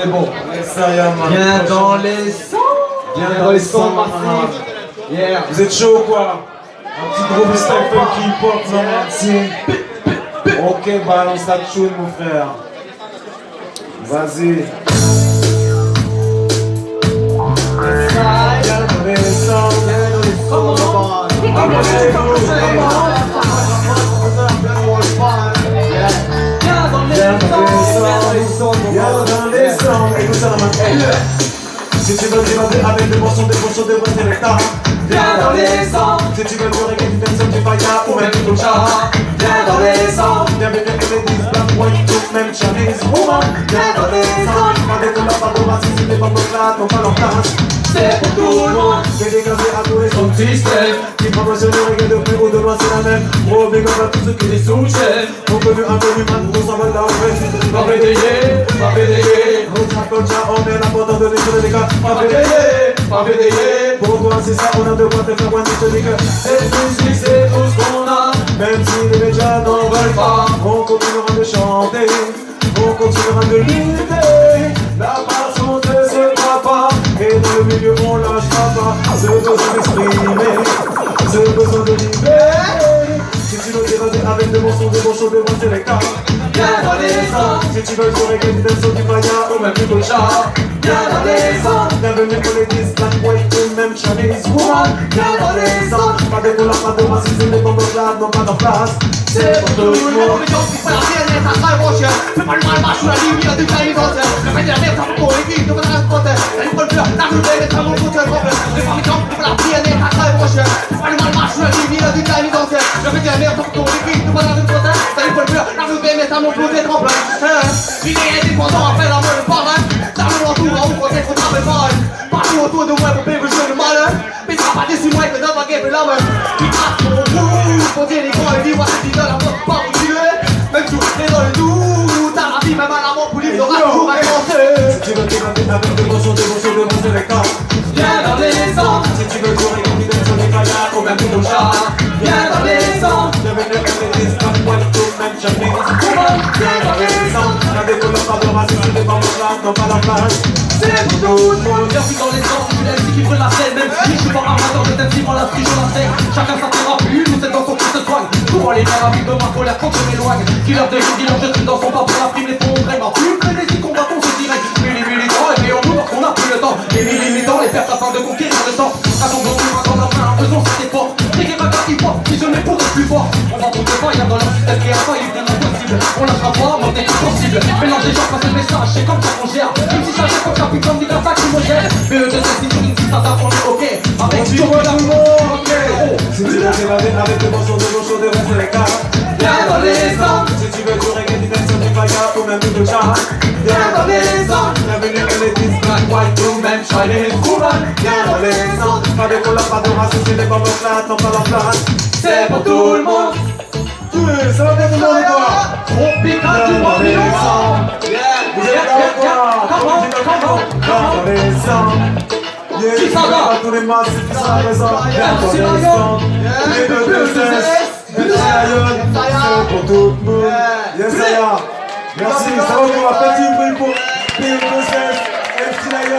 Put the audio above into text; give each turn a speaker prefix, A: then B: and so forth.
A: C'est bon.
B: Viens dans les sons.
A: Viens dans les sons massifs. Yeah.
C: Vous êtes chaud ou quoi? Un petit gros style funky hip-hop, non? Merci. Ok, balance la tune, mon frère. Vas-y. Viens dans les sons. La main. Si tu veux t'évader avec des morceaux, des morceaux, des voix sélecta
B: Viens dans les sons.
C: Si tu veux reggae, du dancehall, du faya ou même du kulcha
B: Viens dans les sons.
C: Viens avec les ladies, black, white, tout, même Chinese woman Viens dans les sons Pas de couleurs, pas de racisme, les femmes là, n'ont pas leur place
B: C'est pour tout le monde.
C: Les
B: Système.
C: Qui promotionnent le de près ou de loin, c'est la même Gros big à tous ceux qui les
B: Sous-chef.
C: On peut vu un peu du man, on s'en va là, on fait
B: Pas bédayer. Pas bédayer.
C: On s'accroche, on est là pour t'en donner sur les gars
B: Pas bédayer. Pas bédayer.
C: Pour toi c'est ça, on a de quoi te faire te dis que
B: C'est tout ce qui c'est tout ce qu'on a.
C: Même si les médias n'en veulent pas On continuera de chanter On continuera de lutter on lâchera pas Ce besoin d'exprimer. Ce besoin de libérer. Si tu veux t'évader avec de bons sons, de bons choses, de bons sélectas
B: Viens dans les sons.
C: Si tu veux reggae, du dancehall, du faya ou même du kulcha
B: Viens dans les sons.
C: Bienvenue pour les 10, black, white ou même Chinese dans les sons Pas de couleur, pas de racisme, les bombes là n'ont pas leur place
B: C'est pour tout le monde.
D: Partout autour de moi pour payer le jeu de moi que dans ma game la main Qui passe mon bout Pour dire les grands et dis-moi ce qu'ils donnent à moi pas où tu es Même si on est dans le doute T'as la vie même à la mort pour lui t'auras toujours à commencer
C: Si tu veux t'évader avec de bons sons, de bons sons, de bons sélectas
B: Viens dans les.
C: Si tu veux du reggae, du dancehall, du faya ou même du kulcha
B: Viens dans les sons.
C: Bienvenue pour les 10, black, white ou même woman Viens dans les Pas de pas de racisme, pas leur place
B: Le monde. Bienvenue dans les sons. C'est l'MC qui brûle la scène. Même si je suis pas amateur de thème, moi la street, je la scène. Chacun sa thérapie. Nous c'est dans son qui se soigne. Pour aller dans la vie de ma colère quand je m'éloigne. Killer de jour, dealer, je suis dans son pas pour la prime. Les fonds vraiment plus. Frénésie, combattons, c'est direct. Milli, militant. Et puis on nous parce qu'on a plus le temps. Les militants, les pertes afin de conquérir le temps. Attendons, on va dans la main. Faisons cet effort. Reggae, bagarre, hip-hop. Si je mets pour être plus fort. On va tout pas. Y'a dans leur système qui a pas. Il est impossible. On lâchera pas. Monter possible. Mélange des gens, passer le message. C'est comme ça qu'on gère. Gère comme ça, puis comme dit dans ça, qui me gère. BE2, c'est une on est ok. Avec la
C: le monde.
B: Oh,
C: Si tu veux t'évader avec de bons sons, de bons sons, de bons sélectas
B: Viens dans les sons.
C: Si tu veux du reggae, du du ou même du kulcha
B: Viens dans les sons.
C: Bienvenue pour les 10, black, white ou même Chinese Viens dans les sons Pas de couleur, pas de racisme, les bombes là n'ont pas leur place
B: C'est pour tout le monde.
C: Ouais, ça va bien tout le monde ou quoi
B: Tropical
C: Yeah,
B: Qui va
C: Tous les massifs qui sont présents
B: c'est
C: les deux de C'est pour tout le monde Yes. Merci, ça va pour un petit bruit pour P2 MC Lion